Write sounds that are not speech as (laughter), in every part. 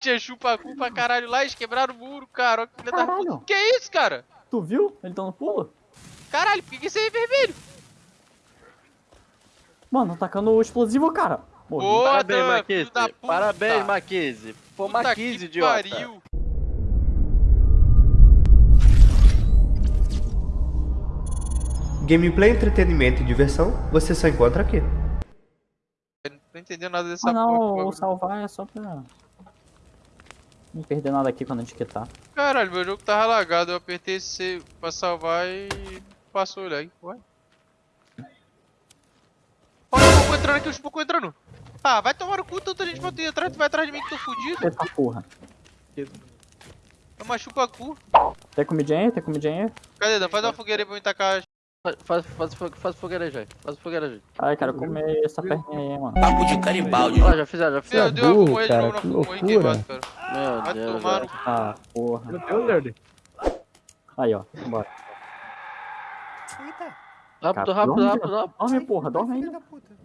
Tinha chupacu pra caralho lá, eles quebraram o muro, cara. Olha que filha da Caralho. puta. Que é isso, cara? Tu viu? Ele tá no pulo? Caralho, por que que isso aí é vermelho? Mano, tacando o explosivo, cara. Morri. Boa, Parabéns, Dan, Marquise. da. Parabéns, Marquise. Pô, Puta Marquise, que idiota. pariu. Gameplay, entretenimento e diversão, você só encontra aqui. Eu Não tô entendendo nada dessa Ah não, porra. o bagulho. salvar é só pra... Não perder nada aqui quando a gente quitar. Caralho, meu jogo tava lagado. Eu apertei C pra salvar e passou ele aí. Ué? Olha o Chupacu entrando aqui, o Chupacu entrando. Ah, vai tomar no cu, tanta gente pra tu ir atrás, tu vai atrás de mim que tô fudido. Eita porra. É uma Chupacu. Tem comidinha aí? Tem comidinha aí? Cadê, Dan? Faz uma fogueira aí pra eu tacar. Faz, faz, faz, faz fogueira aí, já. Faz fogueira aí. Ai, quero comer essa perninha aí, mano. Papo de caribaldi. Ó, já fizeram, já Meu fizeram. Deus, eu vou morrer de cara, novo na loucura. queimado, cara. Meu Vai Deus, tomar velho. no Ah, porra. Meu Deus, nerd. Aí, ó. Bora. Rápido, Cara, rápido, dorme, rápido, rápido. Dorme, porra. Dorme aí.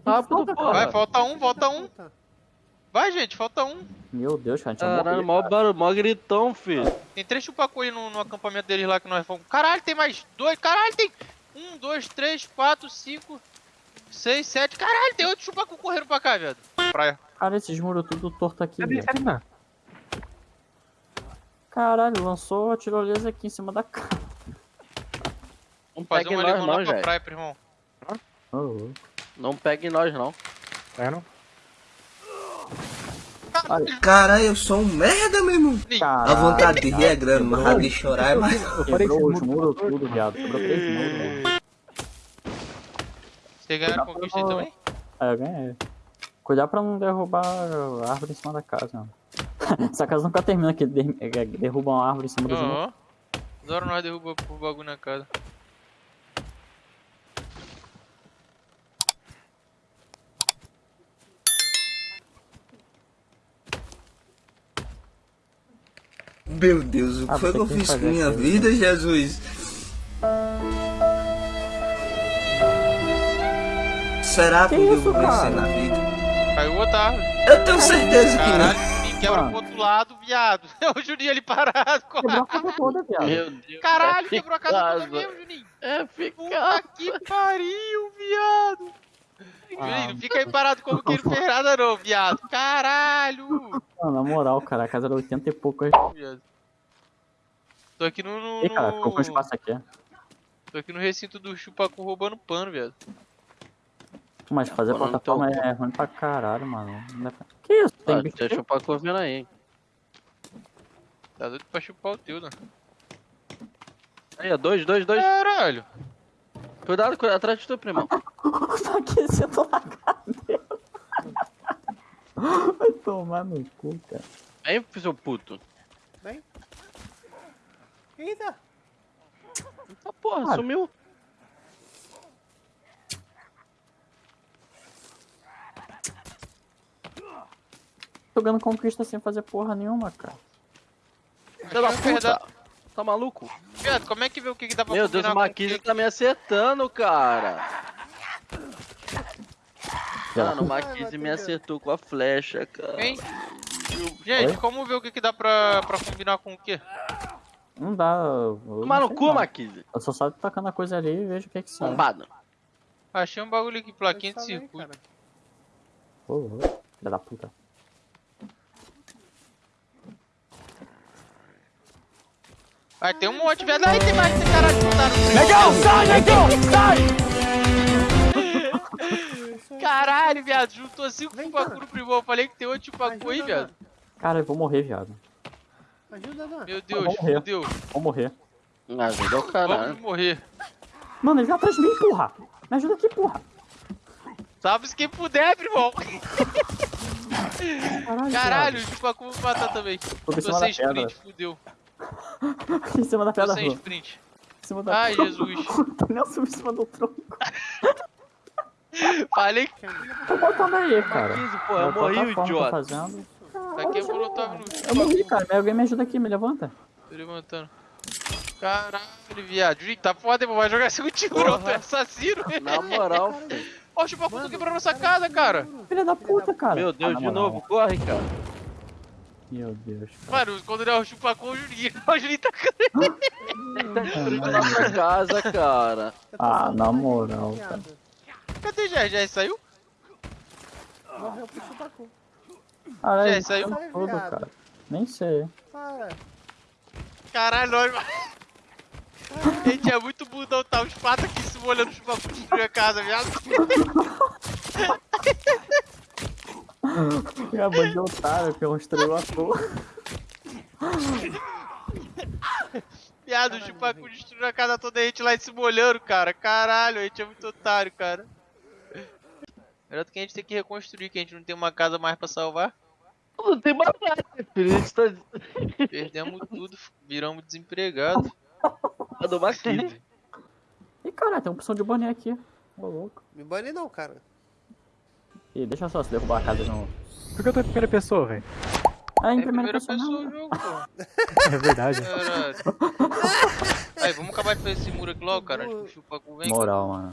Rápido, Vai, porra. falta um, falta um. Vai, gente, falta um. Meu Deus, cara. A gente vai Caralho, morrer. mó barulho, mó gritão, filho. Tem três chupacu aí no, no acampamento deles lá que nós fomos. Caralho, tem mais dois. Caralho, tem um, dois, três, quatro, cinco, seis, sete. Caralho, tem outro chupacu correndo pra cá, viado. Praia. Cara, esses muros tudo torto aqui, Cadê velho. Caralho, lançou a tirolesa aqui em cima da cara. Não Fazer pegue uma nós não, pra gente. praia, pro irmão. Oh, oh. Não pegue nós não. É, não? Cara, eu sou um merda, meu irmão. Caralho, A vontade de rir é grande, mas a de chorar é mais. Eu que os muros muro tudo, viado. Quebrou três muros, mano. Vocês ganharam conquista aí também? É, eu ganhei. Cuidar pra não derrubar a árvore em cima da casa, mano. (laughs) Essa casa nunca termina que é, derrubam a árvore em cima dos muros. Aham. Adoro nós derrubar o bagulho na casa. Meu Deus, o que Ah, foi que eu que fiz com minha vida, Jesus? Será que Que eu isso, vou vencer cara? na vida? Caiu outra árvore. Eu tenho certeza que Caralho, não. Quebra Mano. pro outro lado, viado. (laughs) É o Juninho ali parado. Quebrou a casa toda, viado. Meu Deus. Caralho, é quebrou a casa toda mesmo, Juninho. É Puta eficaz. que pariu, viado. Ah. Juninho, não fica aí parado como que não fez nada não, viado. Caralho. Mano, na moral, cara, a casa era 80 e pouco. Viado. Tô aqui no... no, Ih, cara, ficou com espaço aqui. Tô aqui no recinto do chupacu roubando pano, viado. Mas fazer Pô, não plataforma tô- é ruim pra caralho, mano. Pra- Que isso? Tem Ah, bicho deixa eu pra correndo aí. Tá doido pra chupar o teu, né? Aí, ó, dois, dois, dois. Caralho. Cuidado, cuidado, atrás de tu, primão. (laughs) tá aquecendo na cadeira. Vai tomar no cu, cara. Vem, seu puto. Eita! Ah, porra, Cara. sumiu. Tô ganhando conquista sem fazer porra nenhuma, cara. Filho da puta. Tá maluco? Viado, como é que vê o que, que dá pra Meu Deus, o que- tá me acertando, cara. Mano, o Marquise me acertou com a flecha, cara. Hein? Gente, Oi? como ver o que, que dá pra, pra combinar com o quê? Não dá. Toma no cu, não. Marquise. Eu só saio tacando a coisa ali e vejo o que que sai. Bombado. Achei um bagulho aqui, plaquinha de circuito. Ô, ô, Filha da puta. Vai ter um monte, viado. Aí tem mais, tem caralho de botar no. Legal, sai, legal, sai! Caralho, viado, juntou cinco chupacu no primor. Eu falei que tem outro chupacu aí, viado. Cara, eu vou morrer, viado. Ajuda, Dan. Meu Deus, morrer. fudeu. Vou morrer. Ajuda o caralho. Vamos morrer. Mano, ele veio atrás de mim, porra. Me ajuda aqui, porra. Salve-se quem puder, primão. Caralho, Caralho, o chupacu vai matar também. Tô sem sprint, fudeu. (laughs) em cima da Tô pedra, sem sprint. Em cima da Ai, Jesus. (laughs) Tô nem subi em cima do tronco. Falei que Tô botando aí, cara. Pô, eu morri, o eu tô idiota. fazendo. tá aqui eu molotov no Eu morri, cara. Alguém me ajuda aqui, me levanta. Tô levantando. Caralho, viado. Gente, tá foda. Vai jogar esse contigo, não. Tu é assassino. Na moral, filho. Ó, o chupacu quebrando nossa casa, cara. Filha da puta, cara. Meu Ah, Deus, na de moral. novo. Corre, cara. Meu Deus, cara. Mano, quando não é o chupacu, o Juninho. (laughs) O Juninho tá Destruindo nossa casa, cara. Ah, na com moral, cara. Cadê já? Já saiu? Morreu pro chupacu. Caralho, Já saiu? isso tudo, cara. Nem sei. Para. Caralho, nós. A gente é muito bundão, tá? Os patos aqui se molhando no chupacu destruir a casa, viado. (laughs) É bando de otário que construiu a porra. Viado, o chupacu destruiu a casa toda e a gente lá se molhando, cara. Caralho, a gente é muito otário, cara. Melhor do que a gente ter que reconstruir, que a gente não tem uma casa mais pra salvar. Não tem mais nada, filho. A gente tá Perdemos tudo, viramos desempregados. dando uma crise. Ih, caralho, tem uma opção de banir aqui. Ô, louco. Me bane não, cara. Ih, deixa só se derrubar a casa de novo. Por que eu tô em primeira pessoa, velho? Ah, em É a primeira primeira pessoa. pessoa não. jogo, pô. (laughs) É verdade. Caralho. (laughs) Aí, vamos acabar de fazer esse muro aqui logo, cara. Acho que o chupacu vem. Moral, mano.